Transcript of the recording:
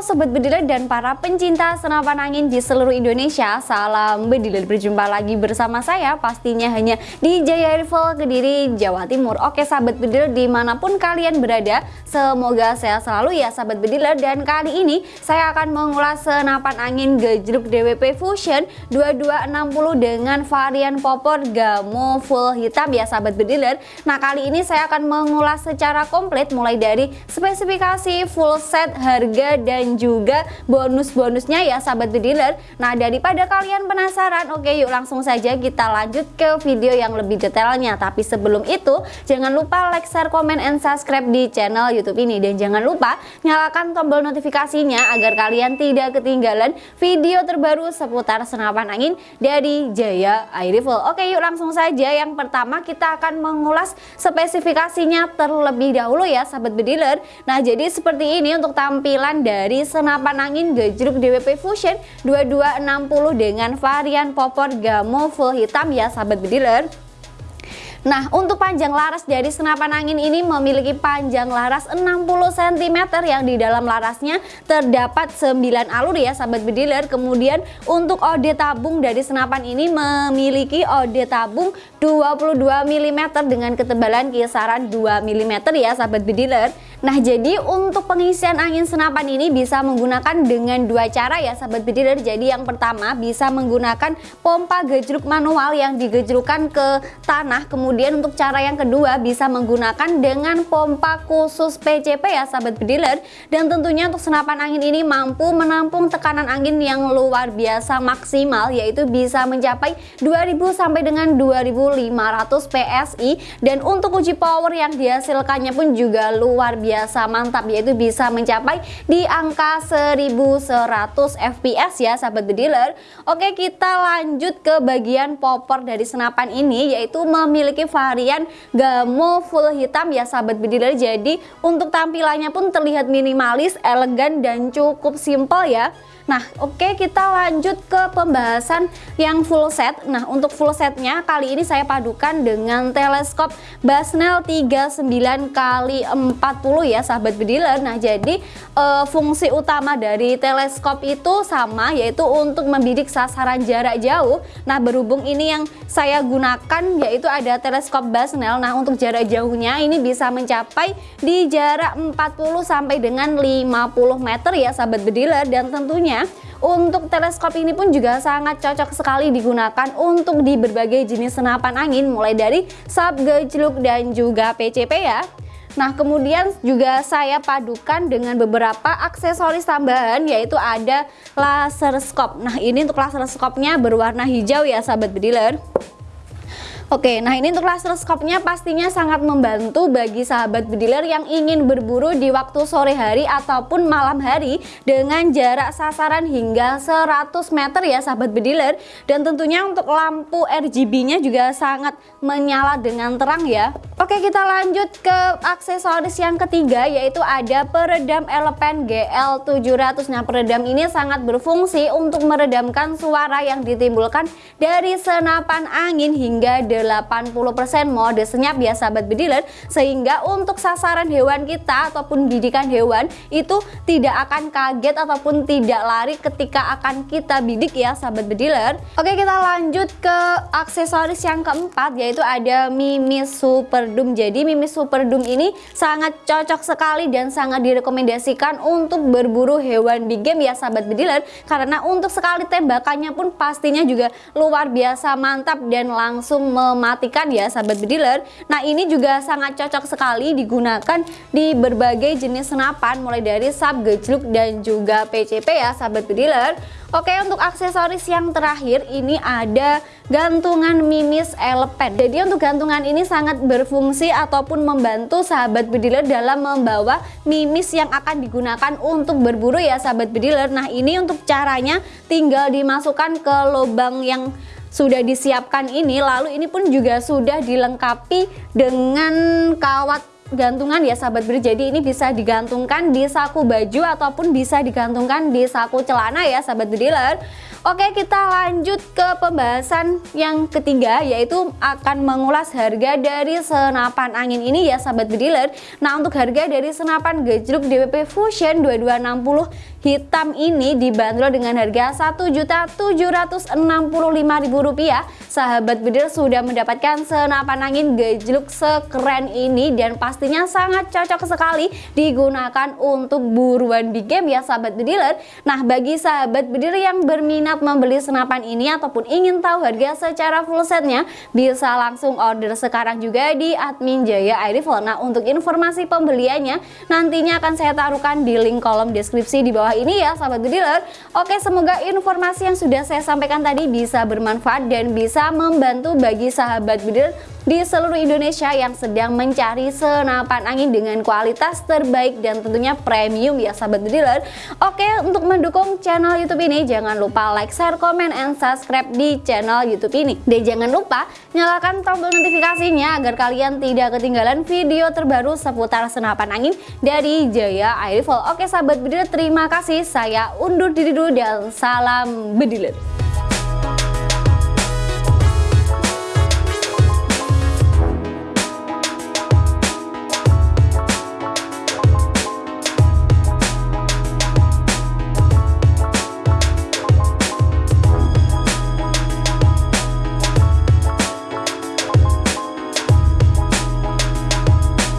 sobat bediler dan para pencinta senapan angin di seluruh Indonesia Salam bediler berjumpa lagi bersama saya pastinya hanya di Jaya Rifle Kediri Jawa Timur. Oke sahabat bediler di mana pun kalian berada Semoga sehat selalu ya sahabat bediler Dan kali ini saya akan mengulas senapan angin gejruk DWP Fusion 2260 dengan varian popor gamo full hitam ya sahabat bediler Nah kali ini saya akan mengulas secara komplit mulai dari spesifikasi full set harga dan juga bonus-bonusnya ya sahabat bediler Nah daripada kalian penasaran oke yuk langsung saja kita lanjut ke video yang lebih detailnya. Tapi sebelum itu jangan lupa like, share, komen, and subscribe di channel youtube ini. Dan jangan lupa nyalakan tombol notifikasinya agar kalian tidak ketinggalan video terbaru seputar senapan angin dari Jaya Air Rifle Oke yuk langsung saja. Yang pertama kita akan mengulas spesifikasinya terlebih dahulu ya sahabat bediler Nah jadi seperti ini untuk tampilan dari senapan angin gejruk DWP Fusion 2260 dengan varian popor gamo full hitam ya sahabat bediler. Nah untuk panjang laras dari senapan angin ini memiliki panjang laras 60 cm yang di dalam larasnya terdapat 9 alur ya sahabat bediler. Kemudian untuk ode tabung dari senapan ini memiliki ode tabung 22 mm dengan ketebalan kisaran 2 mm ya sahabat bediler Nah jadi untuk pengisian angin senapan ini bisa menggunakan dengan dua cara ya sahabat bediler Jadi yang pertama bisa menggunakan pompa gejruk manual yang digejrukan ke tanah. Kemudian untuk cara yang kedua bisa menggunakan dengan pompa khusus PCP ya sahabat bediler dan tentunya untuk senapan angin ini mampu menampung tekanan angin yang luar biasa maksimal yaitu bisa mencapai 2000 sampai dengan 2500 PSI dan untuk uji power yang dihasilkannya pun juga luar biasa mantap yaitu bisa mencapai di angka 1100 fps ya sahabat bediler Oke kita lanjut ke bagian popor dari senapan ini yaitu memiliki varian gamo full hitam ya sahabat bediler jadi untuk tampilannya pun terlihat minimalis elegan dan cukup simple ya. Nah oke okay, kita lanjut ke pembahasan yang full set. Nah untuk full setnya kali ini saya padukan dengan teleskop Basnel 39 kali 40 ya sahabat bediler. Nah jadi e, fungsi utama dari teleskop itu sama yaitu untuk membidik sasaran jarak jauh. Nah berhubung ini yang saya gunakan yaitu ada teleskop Basnel Nah untuk jarak jauhnya ini bisa mencapai di jarak 40 sampai dengan 50 meter ya sahabat bediler. Dan tentunya untuk teleskop ini pun juga sangat cocok sekali digunakan untuk di berbagai jenis senapan angin mulai dari sub, gejluk dan juga PCP ya. Nah kemudian juga saya padukan dengan beberapa aksesoris tambahan yaitu ada laser scope. Nah ini untuk laser scope-nya berwarna hijau ya sahabat bediler. Oke, nah ini untuk laser scope-nya pastinya sangat membantu bagi sahabat bediler yang ingin berburu di waktu sore hari ataupun malam hari dengan jarak sasaran hingga 100 meter ya sahabat bediler dan tentunya untuk lampu RGB-nya juga sangat menyala dengan terang ya. Oke, kita lanjut ke aksesoris yang ketiga yaitu ada peredam elepen GL700. Nah, peredam ini sangat berfungsi untuk meredamkan suara yang ditimbulkan dari senapan angin hingga 80% mode senyap ya sahabat bediler sehingga untuk sasaran hewan kita ataupun bidikan hewan itu tidak akan kaget ataupun tidak lari ketika akan kita bidik ya sahabat bediler oke kita lanjut ke aksesoris yang keempat yaitu ada mimis super doom jadi mimis super doom ini sangat cocok sekali dan sangat direkomendasikan untuk berburu hewan big game ya sahabat bediler karena untuk sekali tembakannya pun pastinya juga luar biasa mantap dan langsung mematikan ya sahabat bediler Nah ini juga sangat cocok sekali digunakan di berbagai jenis senapan mulai dari sub, gejluk dan juga PCP ya sahabat bediler Oke untuk aksesoris yang terakhir ini ada gantungan mimis elepen Jadi untuk gantungan ini sangat berfungsi ataupun membantu sahabat bediler dalam membawa mimis yang akan digunakan untuk berburu ya sahabat bediler Nah ini untuk caranya tinggal dimasukkan ke lubang yang sudah disiapkan ini lalu ini pun juga sudah dilengkapi dengan kawat gantungan ya sahabat beri jadi ini bisa digantungkan di saku baju ataupun bisa digantungkan di saku celana ya sahabat bediler Oke kita lanjut ke pembahasan yang ketiga yaitu akan mengulas harga dari senapan angin ini ya sahabat bediler Nah untuk harga dari senapan gejluk DWP Fusion 2260 hitam ini dibanderol dengan harga Rp1.765.000 sahabat bedil sudah mendapatkan senapan angin gejluk sekeren ini dan pastinya sangat cocok sekali digunakan untuk buruan big game ya sahabat bediler. Nah bagi sahabat bediler yang berminat membeli senapan ini ataupun ingin tahu harga secara full setnya bisa langsung order sekarang juga di admin Jaya Air Rifle nah untuk informasi pembeliannya nantinya akan saya taruhkan di link kolom deskripsi di bawah ini ya sahabat dealer. Oke semoga informasi yang sudah saya sampaikan tadi bisa bermanfaat dan bisa membantu bagi sahabat dealer di seluruh Indonesia yang sedang mencari senapan angin dengan kualitas terbaik dan tentunya premium ya sahabat dealer Oke untuk mendukung channel youtube ini jangan lupa like, share, komen, and subscribe di channel youtube ini. Dan jangan lupa nyalakan tombol notifikasinya agar kalian tidak ketinggalan video terbaru seputar senapan angin dari Jaya Air Rifle Oke sahabat bediler terima kasih. Saya undur diri dulu dan salam bediler